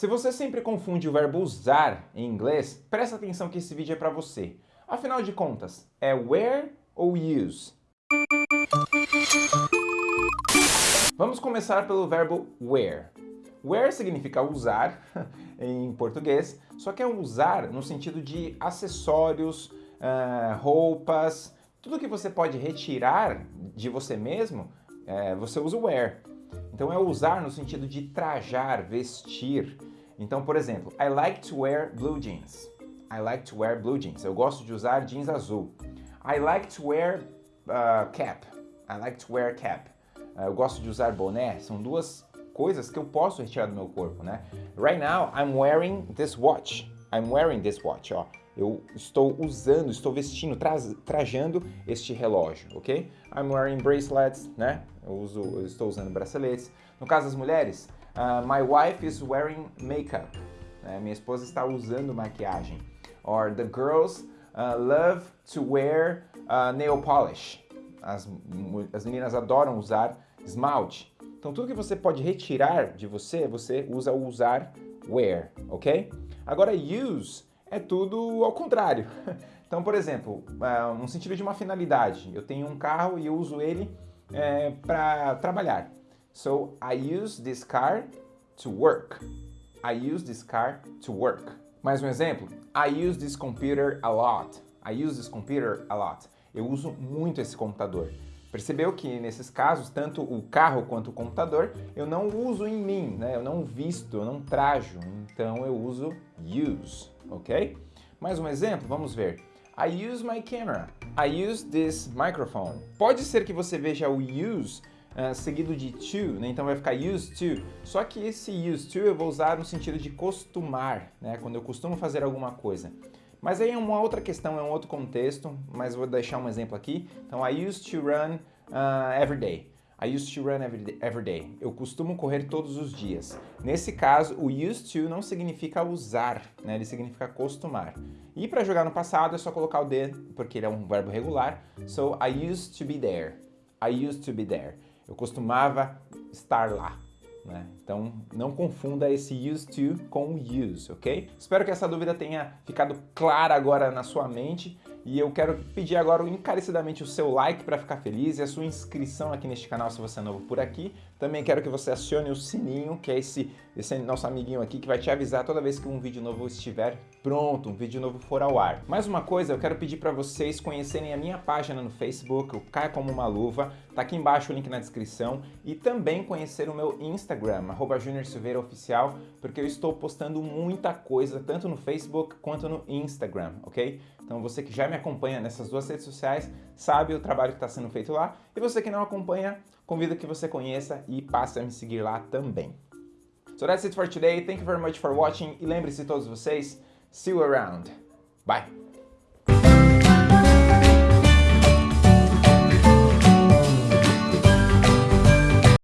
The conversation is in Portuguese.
Se você sempre confunde o verbo usar em inglês, presta atenção que esse vídeo é para você. Afinal de contas, é wear ou use? Vamos começar pelo verbo wear. Wear significa usar em português, só que é usar no sentido de acessórios, uh, roupas, tudo que você pode retirar de você mesmo, uh, você usa wear. Então é usar no sentido de trajar, vestir. Então, por exemplo, I like to wear blue jeans. I like to wear blue jeans. Eu gosto de usar jeans azul. I like to wear uh, cap. I like to wear cap. Uh, eu gosto de usar boné. São duas coisas que eu posso retirar do meu corpo, né? Right now, I'm wearing this watch. I'm wearing this watch, ó. Eu estou usando, estou vestindo, tra trajando este relógio, ok? I'm wearing bracelets, né? Eu, uso, eu estou usando braceletes. No caso das mulheres, uh, my wife is wearing makeup. Né? Minha esposa está usando maquiagem. Or the girls uh, love to wear uh, nail polish. As, as meninas adoram usar esmalte. Então tudo que você pode retirar de você, você usa o usar wear, ok? Agora use é tudo ao contrário. Então, por exemplo, no sentido de uma finalidade, eu tenho um carro e eu uso ele é, para trabalhar. So, I use this car to work. I use this car to work. Mais um exemplo. I use this computer a lot. I use this computer a lot. Eu uso muito esse computador. Percebeu que nesses casos, tanto o carro quanto o computador, eu não uso em mim, né? Eu não visto, eu não trajo, então eu uso use, ok? Mais um exemplo, vamos ver. I use my camera. I use this microphone. Pode ser que você veja o use uh, seguido de to, né? então vai ficar used to. Só que esse used to eu vou usar no sentido de costumar, né? quando eu costumo fazer alguma coisa. Mas aí é uma outra questão, é um outro contexto, mas vou deixar um exemplo aqui. Então, I used to run uh, every day. I used to run every day. Eu costumo correr todos os dias. Nesse caso, o used to não significa usar, né? ele significa costumar. E para jogar no passado é só colocar o did, porque ele é um verbo regular. So, I used to be there. I used to be there. Eu costumava estar lá. Né? Então não confunda esse used to com use, ok? Espero que essa dúvida tenha ficado clara agora na sua mente e eu quero pedir agora encarecidamente o seu like para ficar feliz e a sua inscrição aqui neste canal se você é novo por aqui. Também quero que você acione o sininho, que é esse, esse nosso amiguinho aqui que vai te avisar toda vez que um vídeo novo estiver pronto, um vídeo novo for ao ar. Mais uma coisa, eu quero pedir para vocês conhecerem a minha página no Facebook, o Caia Como Uma Luva, tá aqui embaixo o link na descrição, e também conhecer o meu Instagram, arroba porque eu estou postando muita coisa, tanto no Facebook quanto no Instagram, ok? Então você que já me acompanha nessas duas redes sociais sabe o trabalho que está sendo feito lá. E você que não acompanha, convido que você conheça e passe a me seguir lá também. So that's it for today. Thank you very much for watching. E lembre-se todos vocês, see you around. Bye!